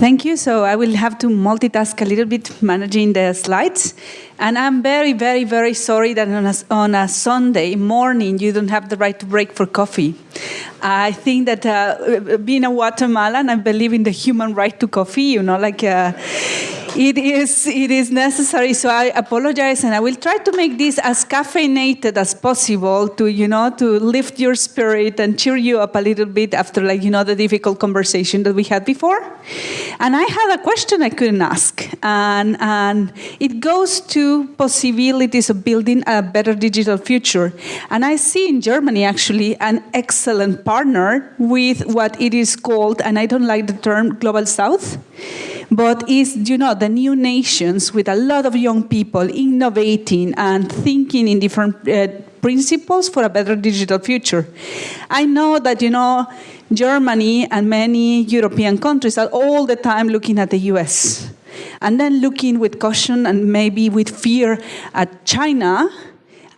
Thank you. So I will have to multitask a little bit managing the slides. And I'm very, very, very sorry that on a, on a Sunday morning you don't have the right to break for coffee. I think that uh, being a Guatemalan, I believe in the human right to coffee, you know, like uh, it is it is necessary. So I apologize, and I will try to make this as caffeinated as possible to you know to lift your spirit and cheer you up a little bit after like you know the difficult conversation that we had before. And I had a question I couldn't ask, and and it goes to possibilities of building a better digital future. And I see in Germany actually an excellent partner with what it is called, and I don't like the term global south but is, you know, the new nations with a lot of young people innovating and thinking in different uh, principles for a better digital future. I know that, you know, Germany and many European countries are all the time looking at the US and then looking with caution and maybe with fear at China,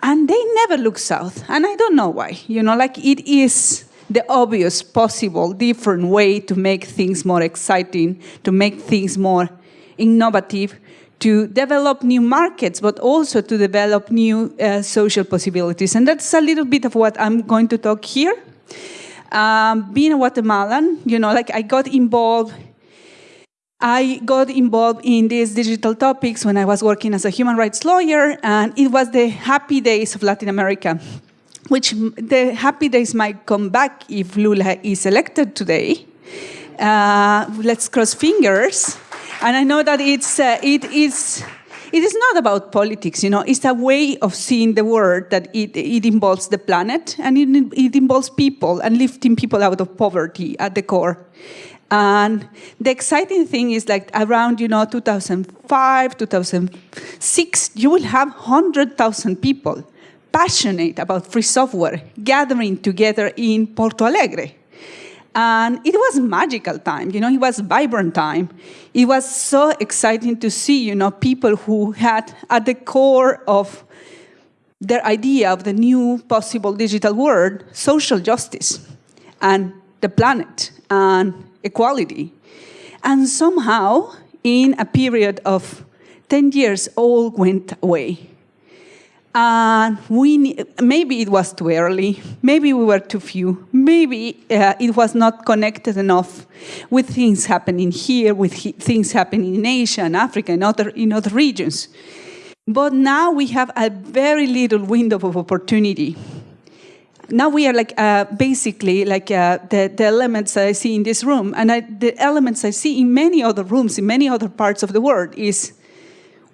and they never look south. And I don't know why. You know, like it is the obvious possible different way to make things more exciting, to make things more innovative, to develop new markets, but also to develop new uh, social possibilities. And that's a little bit of what I'm going to talk here. Um, being a Guatemalan, you know, like I got involved I got involved in these digital topics when I was working as a human rights lawyer, and it was the happy days of Latin America which the happy days might come back if Lula is elected today. Uh, let's cross fingers. And I know that it's, uh, it is, it is not about politics, you know, it's a way of seeing the world that it, it involves the planet and it, it involves people and lifting people out of poverty at the core. And the exciting thing is like around, you know, 2005, 2006, you will have 100,000 people passionate about free software gathering together in Porto Alegre. And it was magical time, you know, it was vibrant time. It was so exciting to see, you know, people who had at the core of their idea of the new possible digital world, social justice and the planet and equality. And somehow, in a period of 10 years, all went away. And we, maybe it was too early, maybe we were too few, maybe uh, it was not connected enough with things happening here, with things happening in Asia and Africa and other, in other regions. But now we have a very little window of opportunity. Now we are like uh, basically like uh, the, the elements I see in this room and I, the elements I see in many other rooms, in many other parts of the world is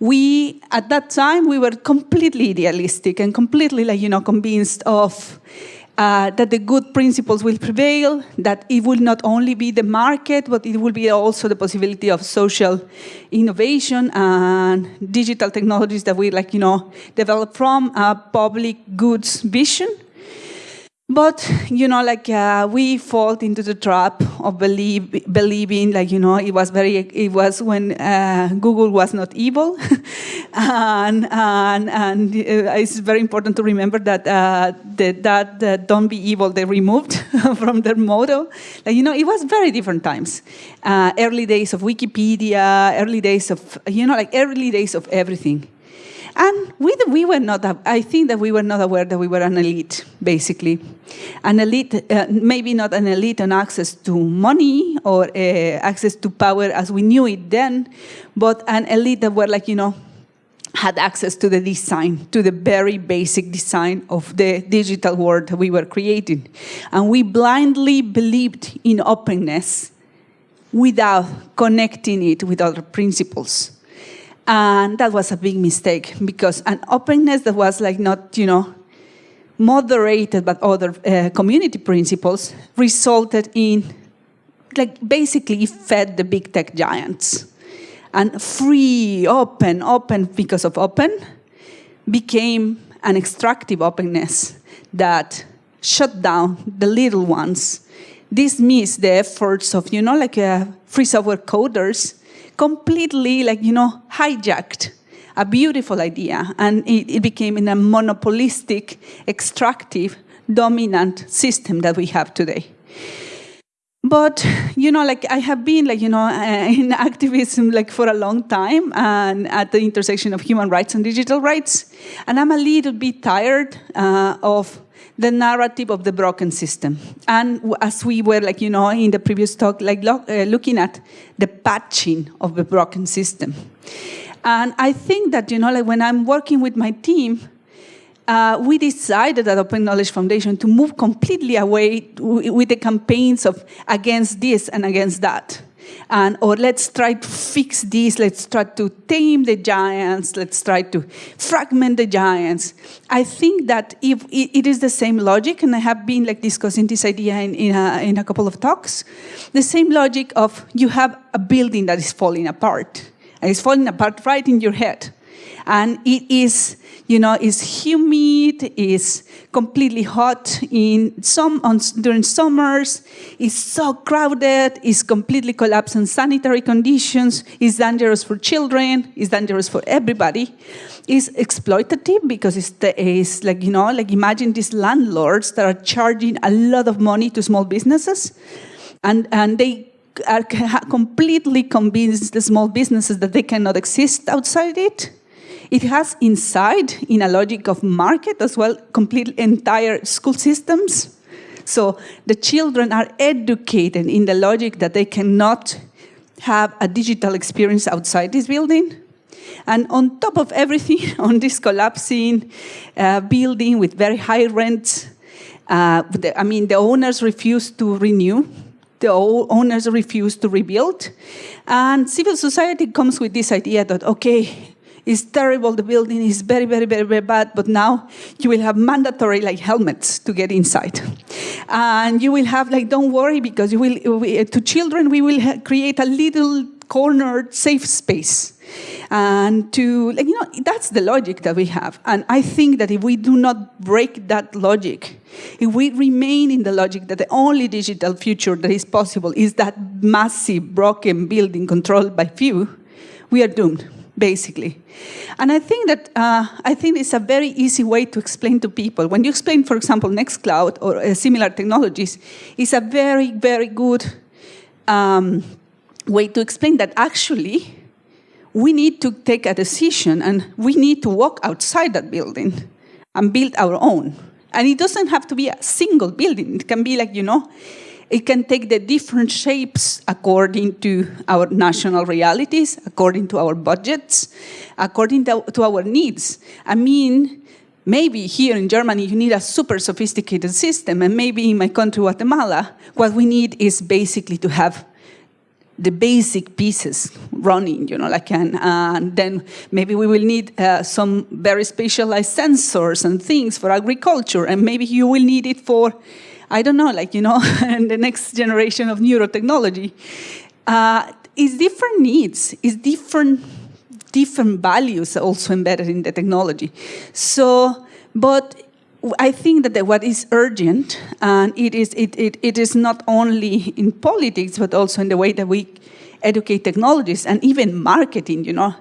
we, at that time, we were completely idealistic and completely, like, you know, convinced of uh, that the good principles will prevail, that it will not only be the market, but it will be also the possibility of social innovation and digital technologies that we, like, you know, develop from a public goods vision but, you know, like uh, we fall into the trap of believe, believing, like, you know, it was very, it was when uh, Google was not evil. and and, and uh, it's very important to remember that uh, the, that uh, don't be evil, they removed from their motto. Like, you know, it was very different times. Uh, early days of Wikipedia, early days of, you know, like early days of everything. And we, we were not, I think that we were not aware that we were an elite, basically. An elite, uh, maybe not an elite on access to money or uh, access to power as we knew it then, but an elite that were like, you know, had access to the design, to the very basic design of the digital world that we were creating. And we blindly believed in openness without connecting it with other principles. And that was a big mistake because an openness that was like not, you know, moderated by other uh, community principles resulted in, like basically fed the big tech giants. And free, open, open because of open became an extractive openness that shut down the little ones, dismissed the efforts of, you know, like uh, free software coders completely like, you know, hijacked a beautiful idea and it, it became in a monopolistic, extractive, dominant system that we have today. but you know, like I have been like you know in activism like for a long time, and at the intersection of human rights and digital rights, and I'm a little bit tired uh, of the narrative of the broken system. And as we were like you know in the previous talk, like lo uh, looking at the patching of the broken system. And I think that you know like when I'm working with my team, uh, we decided at Open Knowledge Foundation to move completely away with the campaigns of against this and against that. And, or let's try to fix this, let's try to tame the giants, let's try to fragment the giants. I think that if it, is the same logic, and I have been like discussing this idea in, in, a, in a couple of talks, the same logic of you have a building that is falling apart. And it's falling apart right in your head. And it is you know, is humid, it's completely hot in some on, during summers, it's so crowded, it's completely collapsed in sanitary conditions, it's dangerous for children, it's dangerous for everybody, It's exploitative because it's, it's like, you know, like imagine these landlords that are charging a lot of money to small businesses. And, and they are completely convinced the small businesses that they cannot exist outside it it has inside, in a logic of market as well, complete entire school systems. So the children are educated in the logic that they cannot have a digital experience outside this building. And on top of everything, on this collapsing uh, building with very high rents, uh, I mean, the owners refuse to renew, the owners refuse to rebuild, and civil society comes with this idea that, okay, it's terrible, the building is very, very, very, very bad, but now you will have mandatory like helmets to get inside. And you will have like, don't worry, because you will, we, to children, we will create a little cornered safe space. And to like you know that's the logic that we have. And i think that if we do not break that logic if we remain in the logic that the only digital future that is possible is that massive broken building controlled by few we are doomed basically. And I think that uh, I think it's a very easy way to explain to people. When you explain, for example, Nextcloud or uh, similar technologies, it's a very, very good um, way to explain that actually we need to take a decision and we need to walk outside that building and build our own. And it doesn't have to be a single building. It can be like, you know, it can take the different shapes according to our national realities, according to our budgets, according to, our needs. I mean, maybe here in Germany you need a super sophisticated system, and maybe in my country, Guatemala, what we need is basically to have the basic pieces running, you know, like, and, and then maybe we will need uh, some very specialized sensors and things for agriculture, and maybe you will need it for I don't know, like, you know, and the next generation of neurotechnology. Uh, it's different needs, it's different, different values also embedded in the technology. So, but I think that what is urgent, and it is, it, it, it is not only in politics, but also in the way that we educate technologists and even marketing, you know.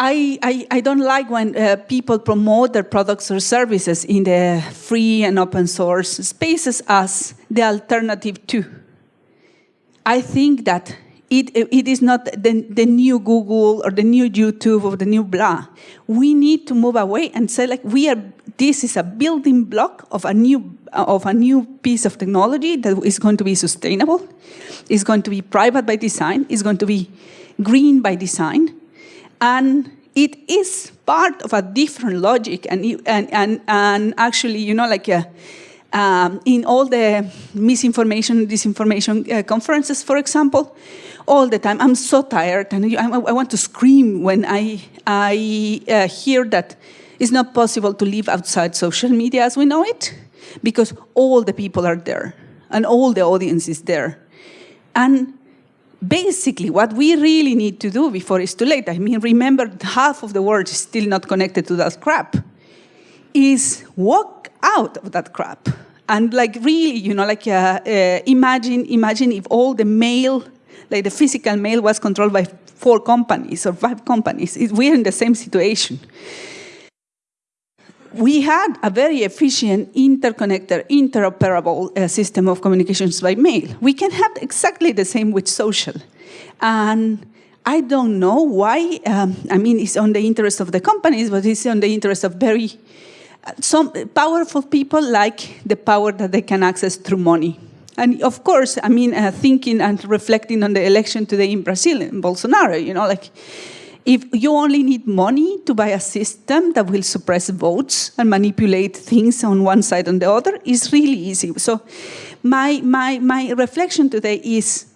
I, I, I, don't like when uh, people promote their products or services in the free and open source spaces as the alternative to. I think that it, it is not the, the new Google or the new YouTube or the new blah. We need to move away and say like we are, this is a building block of a new, of a new piece of technology that is going to be sustainable, is going to be private by design, is going to be green by design, and it is part of a different logic. And, and, and, and actually, you know, like uh, um, in all the misinformation, disinformation uh, conferences, for example, all the time, I'm so tired and I, I want to scream when I, I uh, hear that it's not possible to live outside social media as we know it because all the people are there and all the audience is there. And basically what we really need to do before it's too late, I mean, remember half of the world is still not connected to that crap, is walk out of that crap. And like really, you know, like uh, uh, imagine, imagine if all the mail, like the physical mail was controlled by four companies or five companies. We're in the same situation we had a very efficient, interconnected, interoperable uh, system of communications by mail. We can have exactly the same with social. And I don't know why, um, I mean, it's on the interest of the companies, but it's on the interest of very, uh, some powerful people like the power that they can access through money. And of course, I mean, uh, thinking and reflecting on the election today in Brazil, in Bolsonaro, you know, like, if you only need money to buy a system that will suppress votes and manipulate things on one side and the other, it's really easy. So my, my, my reflection today is,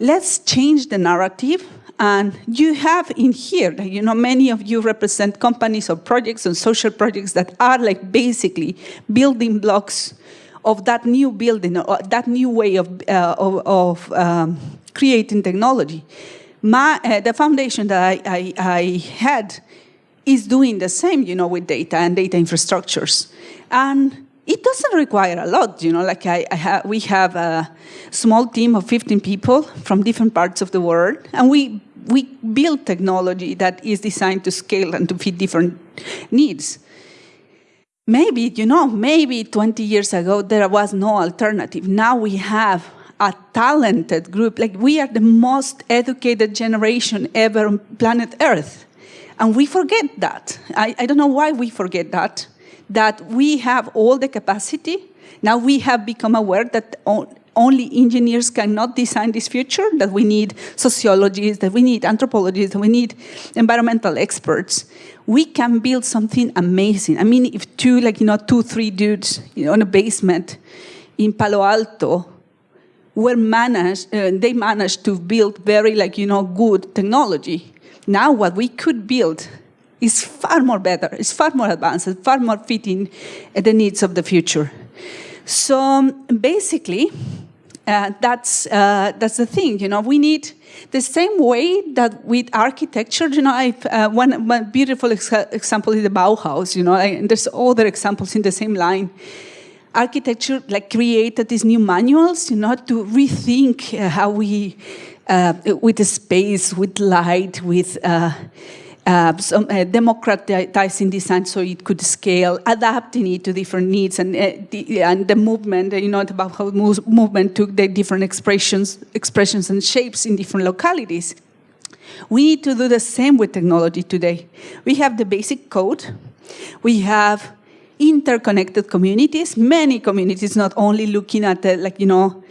let's change the narrative and you have in here, you know, many of you represent companies or projects and social projects that are like basically building blocks of that new building, or that new way of, uh, of, of um, creating technology my, uh, the foundation that I, I, I, had is doing the same, you know, with data and data infrastructures. And it doesn't require a lot, you know, like I, I ha we have a small team of 15 people from different parts of the world, and we, we build technology that is designed to scale and to fit different needs. Maybe, you know, maybe 20 years ago there was no alternative. Now we have a talented group. Like we are the most educated generation ever on planet Earth. And we forget that. I, I don't know why we forget that, that we have all the capacity. Now we have become aware that only engineers cannot design this future, that we need sociologists, that we need anthropologists, that we need environmental experts. We can build something amazing. I mean, if two, like, you know, two, three dudes you know, in a basement in Palo Alto were managed, uh, they managed to build very like, you know, good technology. Now what we could build is far more better, it's far more advanced, far more fitting the needs of the future. So um, basically, uh, that's, uh, that's the thing, you know, we need the same way that with architecture, you know, I, uh, one, one beautiful ex example is the Bauhaus, you know, and there's other examples in the same line architecture like created these new manuals, you know, to rethink uh, how we, uh, with the space, with light, with uh, uh some uh, democratizing design so it could scale, adapting it to different needs and, uh, the, and the movement, you know, about how movement took the different expressions, expressions and shapes in different localities. We need to do the same with technology today. We have the basic code. We have interconnected communities, many communities not only looking at the, like, you know,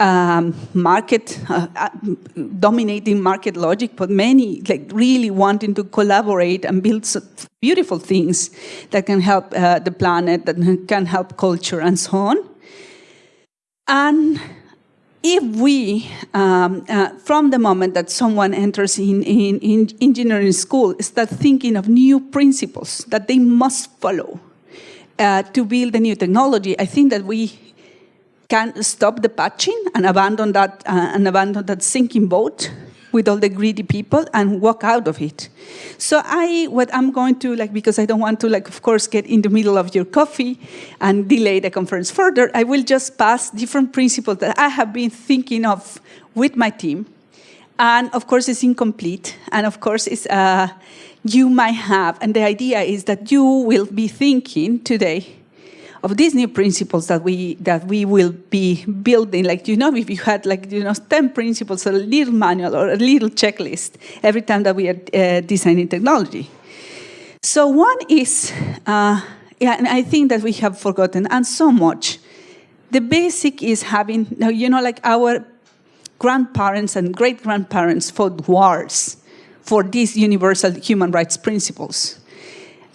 um, market, uh, uh, dominating market logic, but many like really wanting to collaborate and build beautiful things that can help uh, the planet, that can help culture and so on. And if we, um, uh, from the moment that someone enters in, in, in engineering school, start thinking of new principles that they must follow, uh, to build a new technology, I think that we can stop the patching and abandon that uh, and abandon that sinking boat with all the greedy people and walk out of it. So I, what I'm going to, like, because I don't want to, like, of course, get in the middle of your coffee and delay the conference further, I will just pass different principles that I have been thinking of with my team. And of course, it's incomplete. And of course, it's, uh, you might have, and the idea is that you will be thinking today of these new principles that we that we will be building. Like you know, if you had like you know ten principles, a little manual or a little checklist every time that we are uh, designing technology. So one is, uh, yeah, and I think that we have forgotten, and so much. The basic is having, you know, like our grandparents and great grandparents fought wars for these universal human rights principles.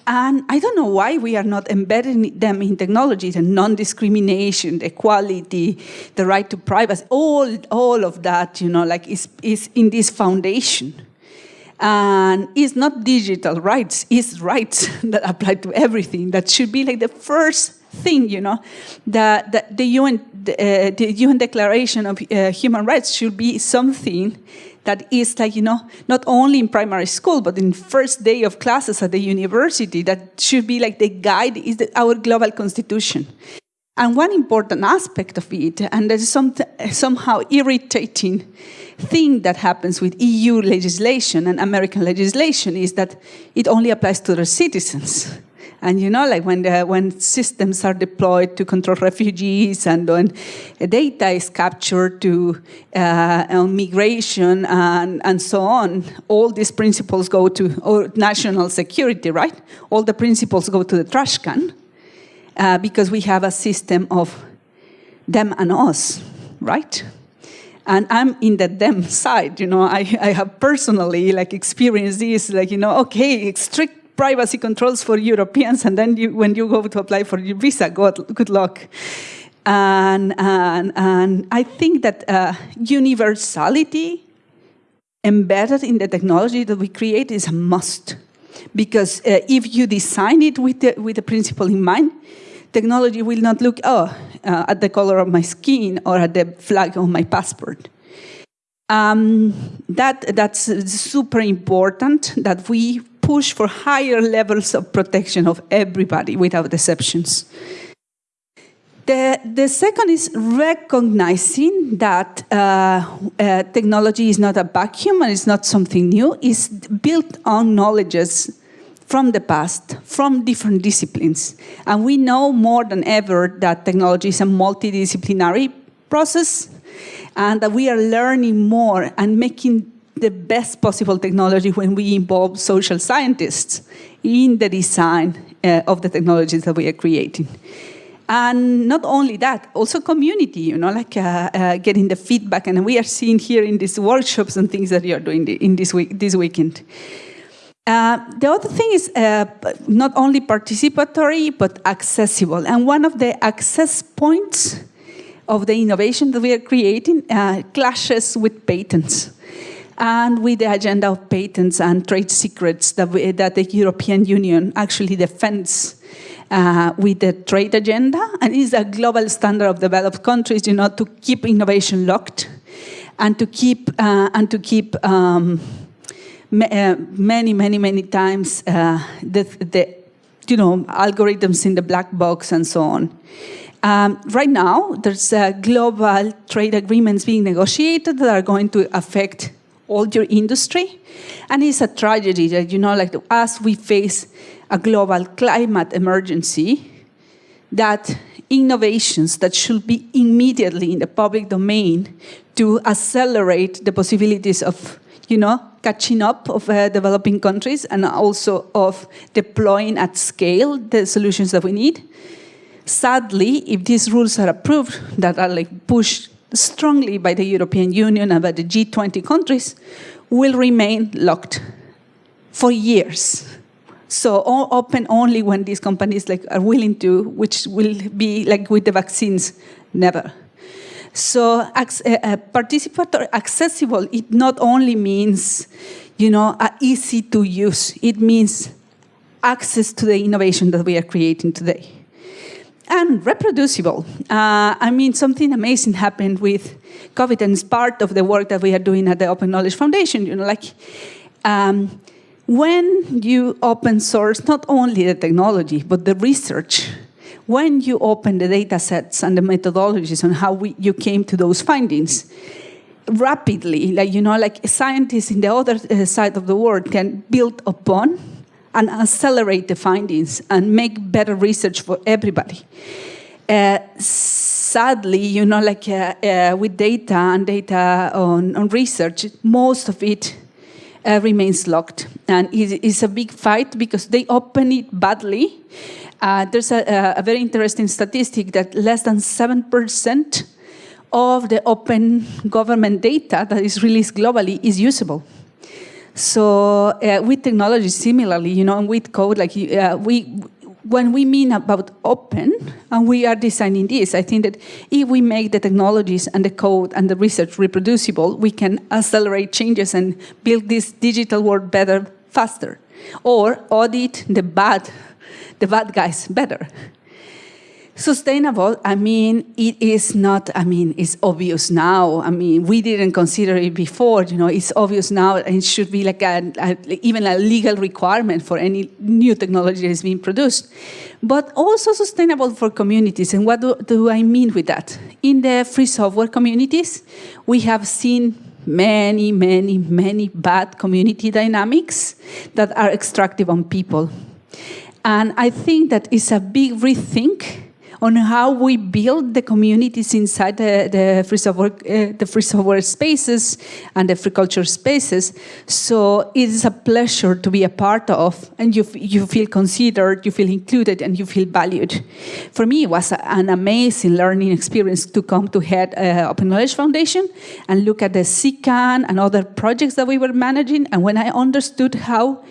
And I don't know why we are not embedding them in technology, the non-discrimination, the equality, the right to privacy, all, all of that, you know, like is, is in this foundation. And it's not digital rights, it's rights that apply to everything. That should be like the first thing, you know, that the, the, UN, the, uh, the UN Declaration of uh, Human Rights should be something that is like, you know, not only in primary school, but in first day of classes at the university, that should be like the guide, is the, our global constitution. And one important aspect of it, and there's some, somehow irritating thing that happens with EU legislation and American legislation is that it only applies to their citizens. And you know, like when, the, when systems are deployed to control refugees and when data is captured to uh, on migration and, and so on, all these principles go to or national security, right? All the principles go to the trash can uh, because we have a system of them and us, right? and I'm in the them side, you know, I, I have personally like experienced this, like, you know, okay, strict privacy controls for Europeans, and then you, when you go to apply for your visa, good, luck. And, and, and I think that uh, universality embedded in the technology that we create is a must. Because uh, if you design it with the, with the principle in mind, technology will not look, oh, uh, at the color of my skin or at the flag of my passport. Um, that, that's super important that we push for higher levels of protection of everybody without exceptions. The, the second is recognizing that uh, uh, technology is not a vacuum and it's not something new. It's built on knowledges from the past, from different disciplines. And we know more than ever that technology is a multidisciplinary process and that we are learning more and making the best possible technology when we involve social scientists in the design uh, of the technologies that we are creating. And not only that, also community, you know, like uh, uh, getting the feedback. And we are seeing here in these workshops and things that you are doing in this, week, this weekend. Uh, the other thing is uh, not only participatory, but accessible. And one of the access points of the innovation that we are creating uh, clashes with patents and with the agenda of patents and trade secrets that, we, that the European Union actually defends uh, with the trade agenda and is a global standard of developed countries, you know, to keep innovation locked and to keep, uh, and to keep um, uh, many, many, many times uh, the, the, you know, algorithms in the black box and so on. Um, right now, there's uh, global trade agreements being negotiated that are going to affect all your industry. And it's a tragedy that, you know, like as we face a global climate emergency, that innovations that should be immediately in the public domain to accelerate the possibilities of you know, catching up of uh, developing countries and also of deploying at scale the solutions that we need. Sadly, if these rules are approved, that are like pushed strongly by the European Union and by the G20 countries, will remain locked for years. So open only when these companies like are willing to, which will be like with the vaccines, never. So uh, participatory, accessible, it not only means, you know, uh, easy to use, it means access to the innovation that we are creating today. And reproducible. Uh, I mean, something amazing happened with COVID and it's part of the work that we are doing at the Open Knowledge Foundation, you know, like, um, when you open source not only the technology, but the research, when you open the data sets and the methodologies on how we, you came to those findings, rapidly, like, you know, like scientists in the other uh, side of the world can build upon and accelerate the findings and make better research for everybody. Uh, sadly, you know, like uh, uh, with data and data on, on research, most of it uh, remains locked. And it, it's a big fight because they open it badly uh, there's a, a, very interesting statistic that less than 7% of the open government data that is released globally is usable. So uh, with technology, similarly, you know, and with code, like uh, we, when we mean about open, and we are designing this, I think that if we make the technologies and the code and the research reproducible, we can accelerate changes and build this digital world better, faster. Or audit the bad the bad guys better. Sustainable, I mean, it is not, I mean, it's obvious now. I mean, we didn't consider it before, you know, it's obvious now and it should be like a, a, even a legal requirement for any new technology that is being produced. But also sustainable for communities. And what do, do I mean with that? In the free software communities, we have seen many, many, many bad community dynamics that are extractive on people. And I think that it's a big rethink on how we build the communities inside the, the, free, software, uh, the free software spaces and the free culture spaces. So it is a pleasure to be a part of, and you, you feel considered, you feel included, and you feel valued. For me, it was an amazing learning experience to come to head uh, Open Knowledge Foundation and look at the CKAN and other projects that we were managing. And when I understood how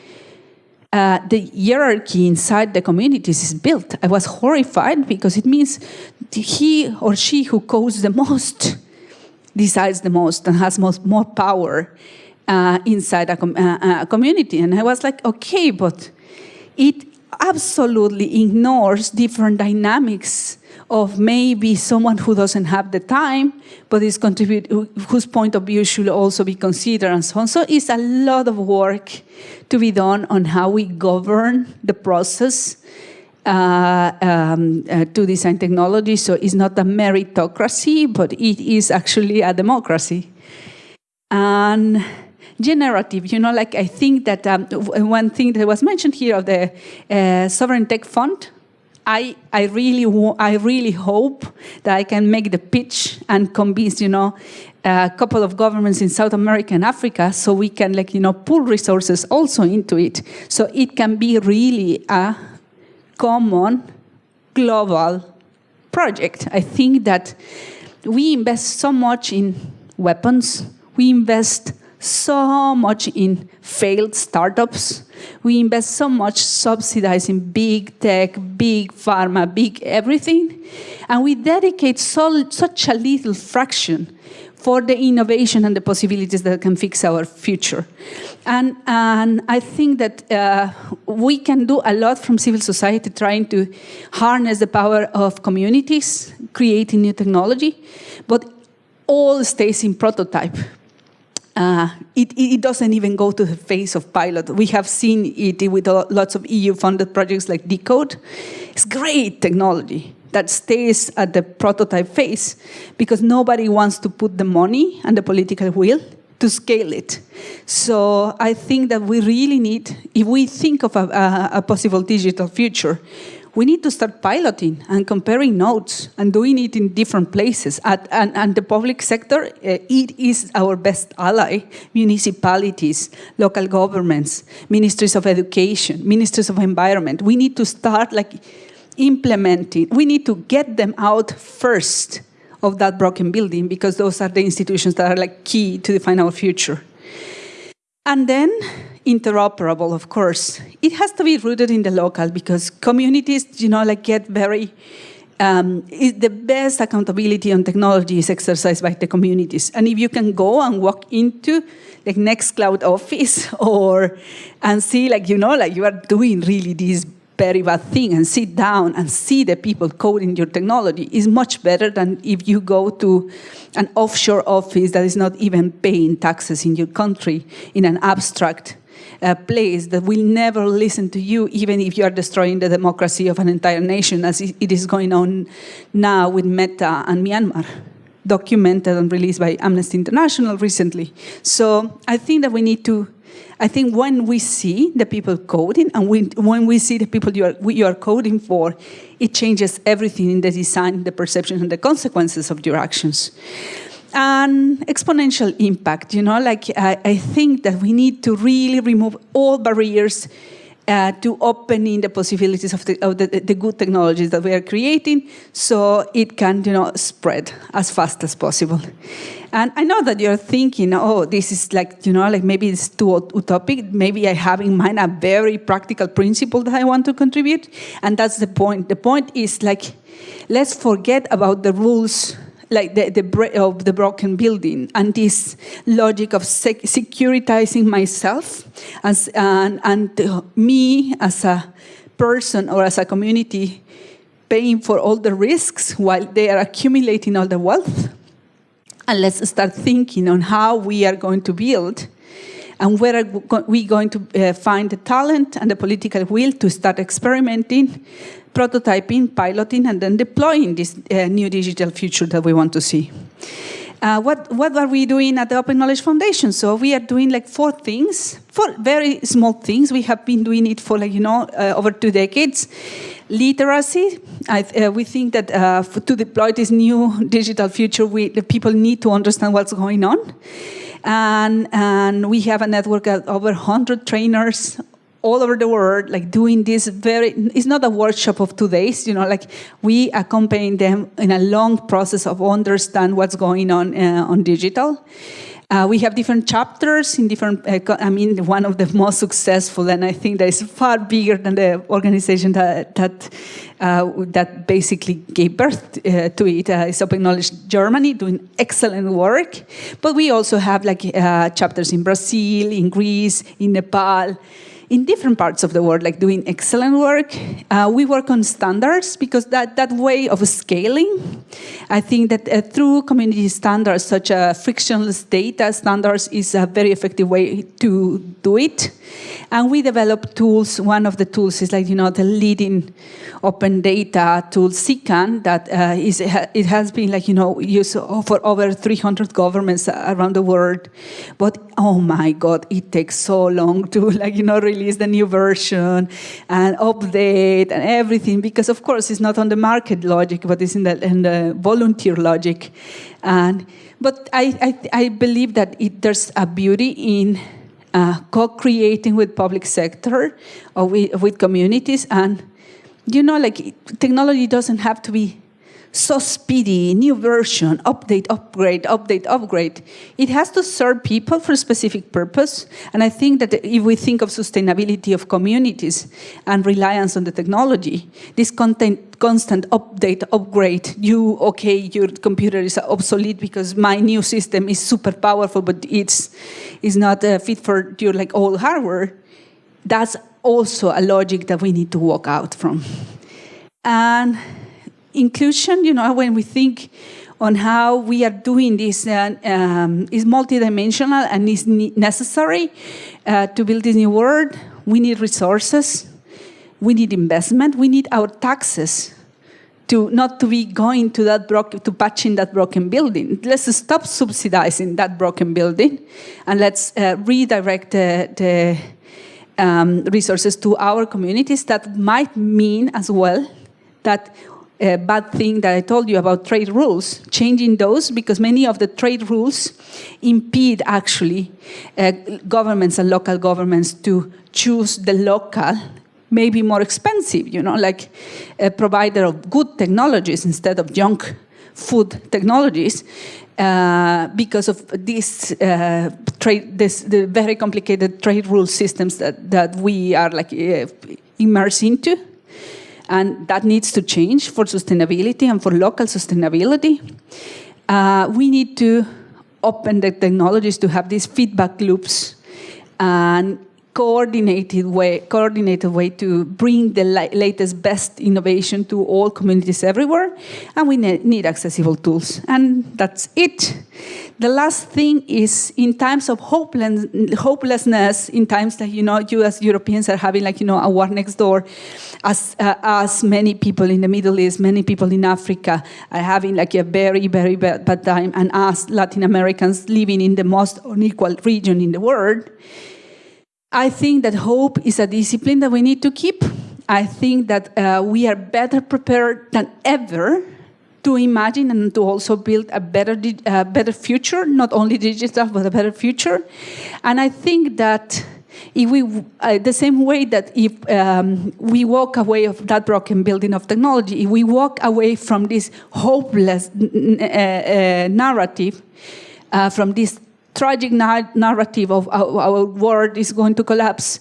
uh, the hierarchy inside the communities is built. I was horrified because it means he or she who codes the most decides the most and has most, more power uh, inside a, com uh, a community. And I was like, okay, but it absolutely ignores different dynamics of maybe someone who doesn't have the time, but is contribute, whose point of view should also be considered and so on. So it's a lot of work to be done on how we govern the process uh, um, uh, to design technology. So it's not a meritocracy, but it is actually a democracy. And generative, you know, like I think that um, one thing that was mentioned here of the uh, Sovereign Tech Fund, I, I, really, I really hope that I can make the pitch and convince, you know, a couple of governments in South America and Africa so we can, like, you know, pull resources also into it. So it can be really a common global project. I think that we invest so much in weapons, we invest so much in failed startups. We invest so much subsidizing big tech, big pharma, big everything. And we dedicate so, such a little fraction for the innovation and the possibilities that can fix our future. And, and I think that uh, we can do a lot from civil society trying to harness the power of communities, creating new technology, but all stays in prototype. Uh, it, it, doesn't even go to the phase of pilot. We have seen it with lots of EU-funded projects like Decode. It's great technology that stays at the prototype phase because nobody wants to put the money and the political will to scale it. So I think that we really need, if we think of a, a, a possible digital future, we need to start piloting and comparing notes and doing it in different places. At, and, and, the public sector, uh, it is our best ally. Municipalities, local governments, ministries of education, ministries of environment. We need to start like implementing. We need to get them out first of that broken building because those are the institutions that are like key to define our future. And then interoperable, of course. It has to be rooted in the local because communities, you know, like get very, um, the best accountability on technology is exercised by the communities. And if you can go and walk into like Nextcloud office or, and see like, you know, like you are doing really this very bad thing and sit down and see the people coding your technology is much better than if you go to an offshore office that is not even paying taxes in your country in an abstract uh, place that will never listen to you, even if you are destroying the democracy of an entire nation, as it is going on now with Meta and Myanmar documented and released by Amnesty International recently. So I think that we need to, I think when we see the people coding and we, when we see the people you are, you are coding for, it changes everything in the design, the perception, and the consequences of your actions an exponential impact. You know, like I, I think that we need to really remove all barriers uh, to opening the possibilities of, the, of the, the, good technologies that we are creating so it can you know, spread as fast as possible. And I know that you're thinking, oh, this is like, you know, like maybe it's too utopic. Maybe I have in mind a very practical principle that I want to contribute. And that's the point. The point is like, let's forget about the rules like the, the of the broken building and this logic of sec securitizing myself as and, and uh, me as a person or as a community paying for all the risks while they are accumulating all the wealth. And let's start thinking on how we are going to build and where are we going to uh, find the talent and the political will to start experimenting prototyping, piloting, and then deploying this uh, new digital future that we want to see. Uh, what, what are we doing at the Open Knowledge Foundation? So we are doing like four things, four very small things. We have been doing it for like, you know, uh, over two decades. Literacy, I, uh, we think that uh, to deploy this new digital future, we, the people need to understand what's going on. And, and we have a network of over 100 trainers all over the world, like doing this very, it's not a workshop of two days, you know, like we accompany them in a long process of understand what's going on uh, on digital. Uh, we have different chapters in different, uh, I mean, one of the most successful, and I think that is far bigger than the organization that, that, uh, that basically gave birth uh, to it, uh, is Open Knowledge Germany, doing excellent work. But we also have like chapters in Brazil, in Greece, in Nepal, in different parts of the world, like doing excellent work. Uh, we work on standards because that, that way of scaling, I think that uh, through community standards such as frictionless data standards is a very effective way to do it. And we develop tools. One of the tools is like, you know, the leading open data tool, CKAN, that uh, is, it has been like, you know, used for over 300 governments around the world. But oh my God, it takes so long to like, you know, release the new version and update and everything, because of course it's not on the market logic, but it's in the, in the volunteer logic. And, but I, I, I believe that it, there's a beauty in uh, co-creating with public sector or with, with communities. And, you know, like technology doesn't have to be so speedy, new version, update, upgrade, update, upgrade. It has to serve people for a specific purpose. And I think that if we think of sustainability of communities and reliance on the technology, this content, constant update, upgrade, you, okay, your computer is obsolete because my new system is super powerful, but it's, it's not uh, fit for your like old hardware. That's also a logic that we need to walk out from. And inclusion, you know, when we think on how we are doing this uh, um, is multidimensional and is necessary uh, to build this new world. We need resources, we need investment, we need our taxes to not to be going to that to patching that broken building. Let's stop subsidizing that broken building and let's uh, redirect the, the um, resources to our communities that might mean as well that uh, bad thing that I told you about trade rules, changing those because many of the trade rules impede actually uh, governments and local governments to choose the local, maybe more expensive, you know, like a provider of good technologies instead of junk food technologies. Uh, because of this uh, trade, this the very complicated trade rule systems that that we are like uh, immersed into. And that needs to change for sustainability and for local sustainability. Uh, we need to open the technologies to have these feedback loops and coordinated way, coordinated way to bring the latest, best innovation to all communities everywhere. And we ne need accessible tools. And that's it. The last thing is in times of hopeless, hopelessness, in times that, you know, you as Europeans are having like, you know, a war next door, as, uh, as many people in the Middle East, many people in Africa are having like a very, very bad, bad time, and us Latin Americans living in the most unequal region in the world, I think that hope is a discipline that we need to keep. I think that uh, we are better prepared than ever to imagine and to also build a better, better future, not only digital, but a better future. And I think that if we, uh, the same way that if um, we walk away of that broken building of technology, if we walk away from this hopeless uh, uh, narrative, uh, from this tragic narrative of our, our, world is going to collapse.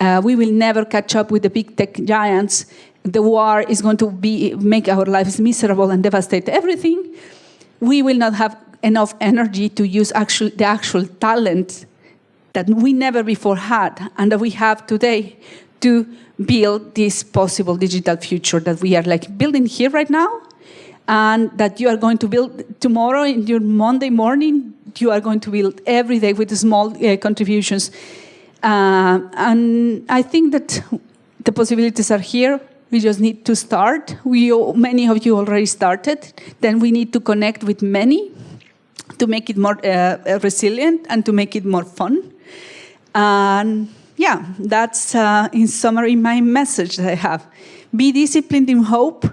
Uh, we will never catch up with the big tech giants. The war is going to be make our lives miserable and devastate everything. We will not have enough energy to use actual, the actual talent that we never before had and that we have today to build this possible digital future that we are like building here right now and that you are going to build tomorrow in your Monday morning you are going to build every day with small uh, contributions. Uh, and I think that the possibilities are here. We just need to start. We, many of you already started. Then we need to connect with many. to make it more uh, resilient and to make it more fun. And yeah, that's uh, in summary my message that I have. Be disciplined in hope,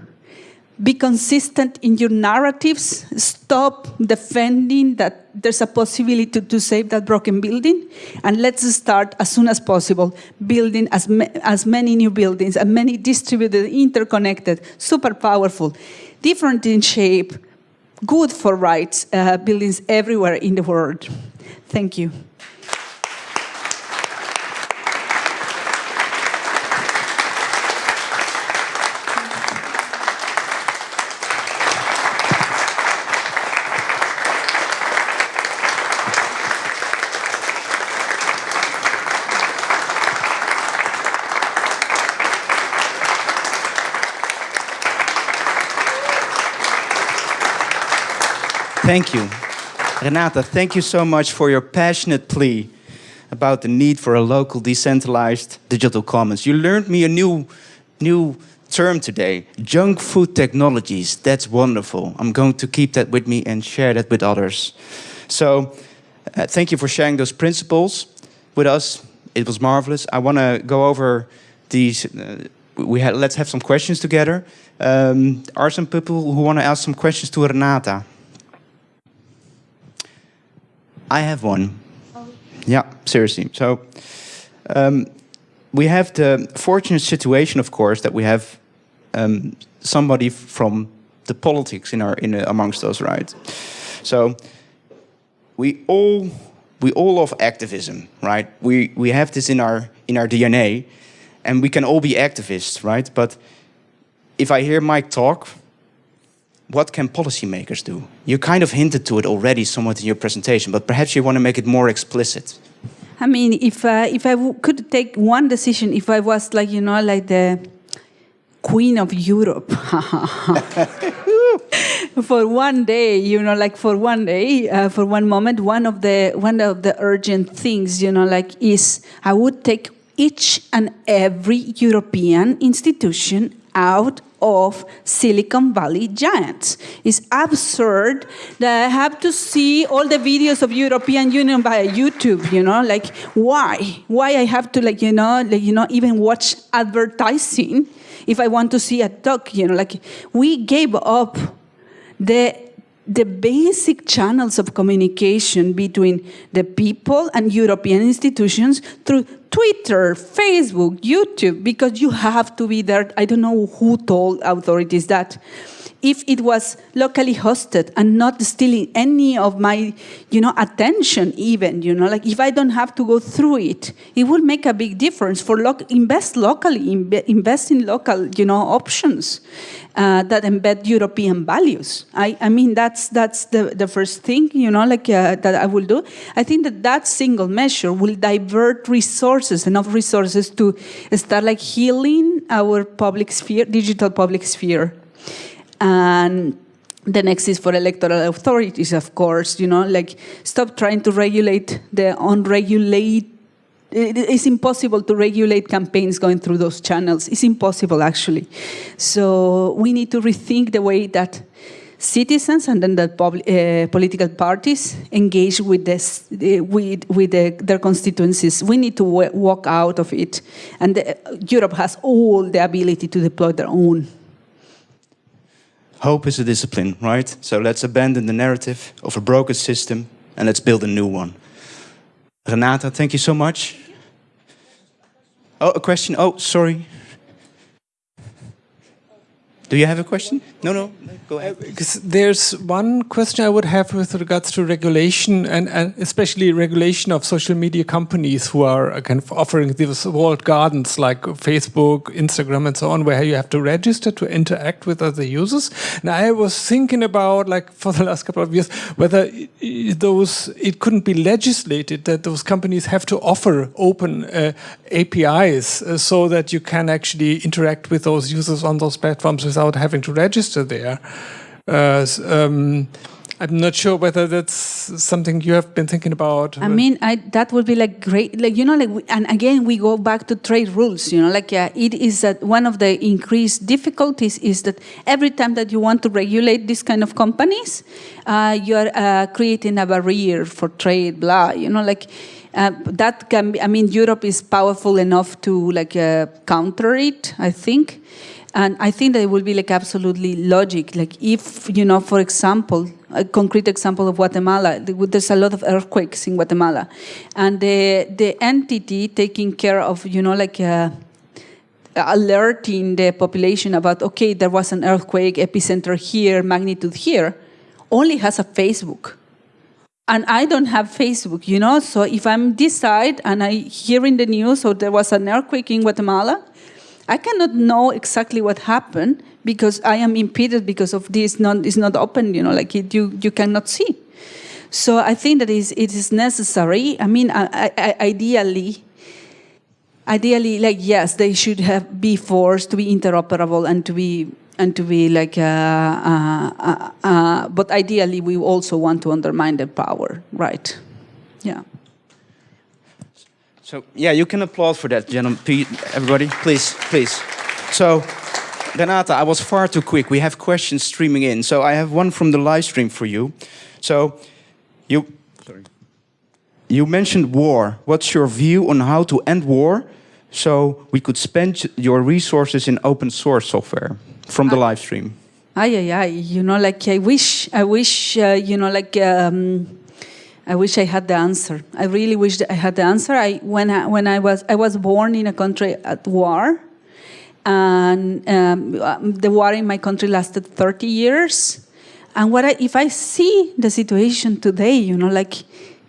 be consistent in your narratives, stop defending that there's a possibility to, to save that broken building, and let's start as soon as possible building as, ma as many new buildings, as many distributed, interconnected, super powerful, different in shape, good for rights uh, buildings everywhere in the world. Thank you. Thank you. Renata, thank you so much for your passionate plea about the need for a local decentralized digital commons. You learned me a new, new term today, junk food technologies. That's wonderful. I'm going to keep that with me and share that with others. So uh, thank you for sharing those principles with us. It was marvelous. I want to go over these. Uh, we had, let's have some questions together. Um, are some people who want to ask some questions to Renata? I have one. Oh. Yeah, seriously. So um, we have the fortunate situation, of course, that we have um, somebody from the politics in our in uh, amongst us, right? So we all we all love activism, right? We we have this in our in our DNA, and we can all be activists, right? But if I hear Mike talk, what can policymakers do? You kind of hinted to it already somewhat in your presentation, but perhaps you want to make it more explicit. I mean, if uh, if I could take one decision, if I was like you know like the queen of Europe for one day, you know, like for one day, uh, for one moment, one of the one of the urgent things, you know, like is I would take each and every European institution out of Silicon Valley giants. It's absurd that I have to see all the videos of European Union by YouTube, you know, like why? Why I have to like, you know, like, you know, even watch advertising if I want to see a talk, you know, like we gave up the the basic channels of communication between the people and European institutions through Twitter, Facebook, YouTube, because you have to be there. I don't know who told authorities that if it was locally hosted and not stealing any of my, you know, attention even, you know, like if I don't have to go through it, it would make a big difference for lo invest locally, invest in local, you know, options uh, that embed European values. I, I mean, that's, that's the, the first thing, you know, like uh, that I will do. I think that that single measure will divert resources, enough resources to start like healing our public sphere, digital public sphere. And the next is for electoral authorities, of course, you know, like stop trying to regulate the unregulated it's impossible to regulate campaigns going through those channels. It's impossible, actually. So we need to rethink the way that citizens and then the uh, political parties engage with this, uh, with, with the, their constituencies. We need to walk out of it. And the, Europe has all the ability to deploy their own Hope is a discipline, right? So let's abandon the narrative of a broken system and let's build a new one. Renata, thank you so much. Oh, a question? Oh, sorry. Do you have a question? No, no, go ahead. Because there's one question I would have with regards to regulation and, and especially regulation of social media companies who are kind of offering these walled gardens like Facebook, Instagram, and so on, where you have to register to interact with other users. And I was thinking about, like, for the last couple of years, whether those it couldn't be legislated that those companies have to offer open uh, APIs uh, so that you can actually interact with those users on those platforms without having to register there. Uh, um, I'm not sure whether that's something you have been thinking about. I mean, I, that would be like great, like you know, like, we, and again, we go back to trade rules. You know, like uh, it is that one of the increased difficulties is that every time that you want to regulate this kind of companies, uh, you are uh, creating a barrier for trade. Blah, you know, like. Uh, that can be, I mean, Europe is powerful enough to like uh, counter it, I think. And I think that it will be like absolutely logic. Like if, you know, for example, a concrete example of Guatemala, there's a lot of earthquakes in Guatemala. And the, the entity taking care of, you know, like uh, alerting the population about, okay, there was an earthquake, epicenter here, magnitude here, only has a Facebook. And I don't have Facebook, you know, so if I'm this side and I hear in the news, so there was an earthquake in Guatemala, I cannot know exactly what happened because I am impeded because of this. Not is not open. You know, like it, you you cannot see. So I think that is it is necessary. I mean, I, I, ideally, ideally, like yes, they should have be forced to be interoperable and to be and to be like. Uh, uh, uh, uh but ideally, we also want to undermine their power, right? Yeah. So yeah, you can applaud for that, gentlemen. Everybody, please, please. So, Renata, I was far too quick. We have questions streaming in. So I have one from the live stream for you. So, you, sorry. You mentioned war. What's your view on how to end war? So we could spend your resources in open source software from the live stream. Ay, ay, ay. You know, like I wish, I wish, uh, you know, like. Um, I wish I had the answer. I really wish I had the answer. I, when, I, when I, was, I was born in a country at war, and um, the war in my country lasted 30 years. And what I, if I see the situation today, you know, like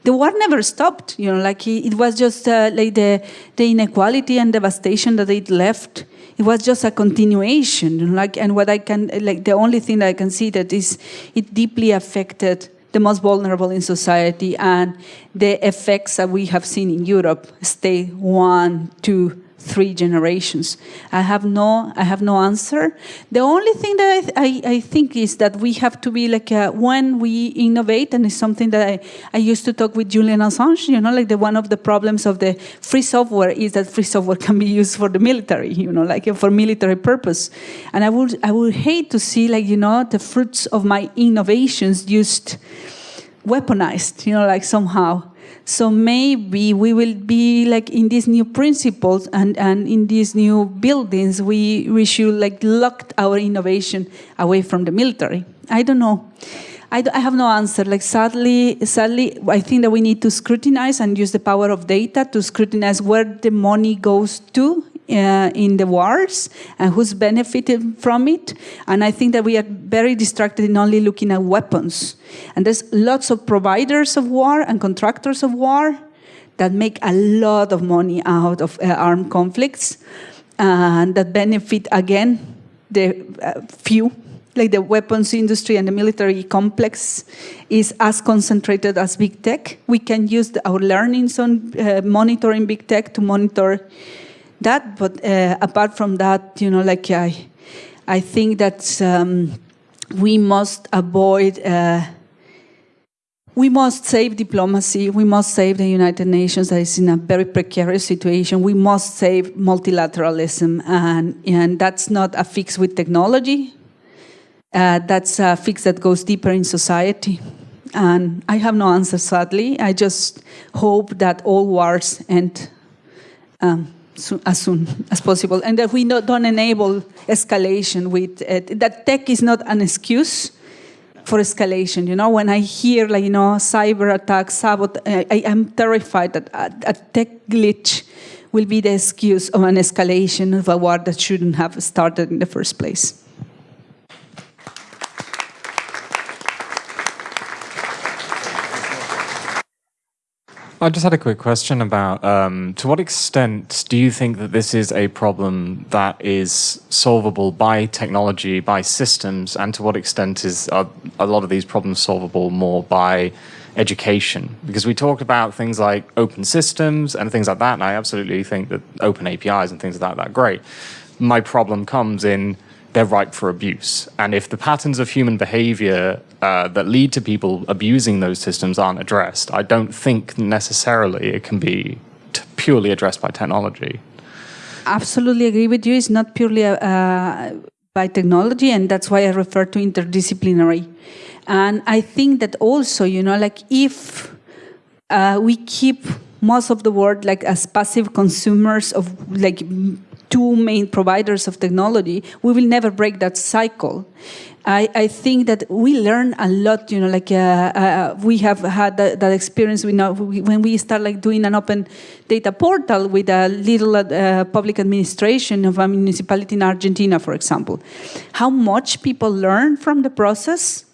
the war never stopped, you know, like it, it was just uh, like the, the inequality and devastation that it left. It was just a continuation, you know, like, and what I can, like, the only thing that I can see that is it deeply affected the most vulnerable in society and the effects that we have seen in Europe stay one, two, three generations. I have no, I have no answer. The only thing that I, I, I think is that we have to be like, uh, when we innovate, and it's something that I, I used to talk with Julian Assange, you know, like the, one of the problems of the free software is that free software can be used for the military, you know, like for military purpose. And I would, I would hate to see like, you know, the fruits of my innovations used weaponized, you know, like somehow. So maybe we will be like in these new principles and, and in these new buildings, we, we should like lock our innovation away from the military. I don't know. I, I have no answer. Like sadly, sadly, I think that we need to scrutinize and use the power of data to scrutinize where the money goes to uh, in the wars and who's benefited from it. And I think that we are very distracted in only looking at weapons. And there's lots of providers of war and contractors of war that make a lot of money out of uh, armed conflicts and that benefit, again, the uh, few like the weapons industry and the military complex is as concentrated as big tech. We can use our learnings on uh, monitoring big tech to monitor that. But uh, apart from that, you know, like I, I think that um, we must avoid. Uh, we must save diplomacy. We must save the United Nations that is in a very precarious situation. We must save multilateralism, and, and that's not a fix with technology. Uh, that's a fix that goes deeper in society. And I have no answer, sadly. I just hope that all wars end um, as soon as possible, and that we don't enable escalation with it. That tech is not an excuse for escalation. You know, when I hear like you know cyber attacks, I, I am terrified that a, a tech glitch will be the excuse of an escalation of a war that shouldn't have started in the first place. I just had a quick question about um, to what extent do you think that this is a problem that is solvable by technology, by systems, and to what extent is a lot of these problems solvable more by education? Because we talked about things like open systems and things like that, and I absolutely think that open APIs and things like that are great. My problem comes in they're ripe for abuse. And if the patterns of human behavior uh, that lead to people abusing those systems aren't addressed, I don't think necessarily it can be purely addressed by technology. Absolutely agree with you. It's not purely uh, by technology, and that's why I refer to interdisciplinary. And I think that also, you know, like if uh, we keep most of the world like as passive consumers of like two main providers of technology, we will never break that cycle. I, I think that we learn a lot, you know, like uh, uh, we have had that, that experience we know, we, when we start like doing an open data portal with a little uh, public administration of a municipality in Argentina, for example. How much people learn from the process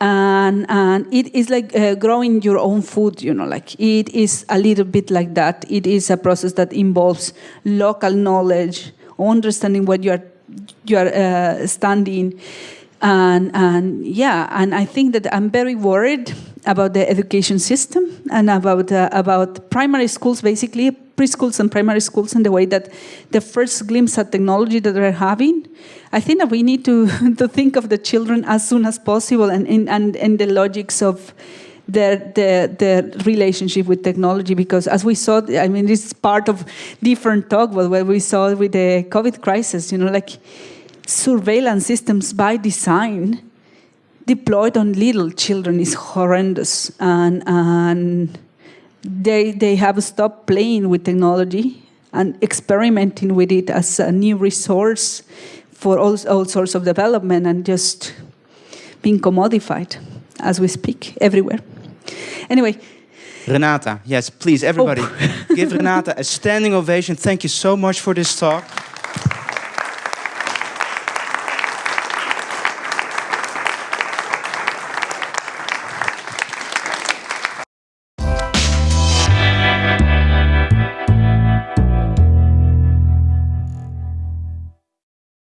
and and it is like uh, growing your own food you know like it is a little bit like that. It is a process that involves local knowledge understanding what you are you are uh, standing. And and yeah and i think that i'm very worried about the education system and about uh, about primary schools basically preschools and primary schools and the way that the first glimpse at technology that they're having, I think that we need to, to think of the children as soon as possible and in and, and the logics of their, their, their relationship with technology because as we saw, I mean, this is part of different talk, but what we saw with the COVID crisis, you know, like surveillance systems by design deployed on little children is horrendous. And, and they, they have stopped playing with technology and experimenting with it as a new resource for all, all sorts of development and just being commodified as we speak everywhere. Anyway. Renata, yes, please, everybody, oh. give Renata a standing ovation. Thank you so much for this talk.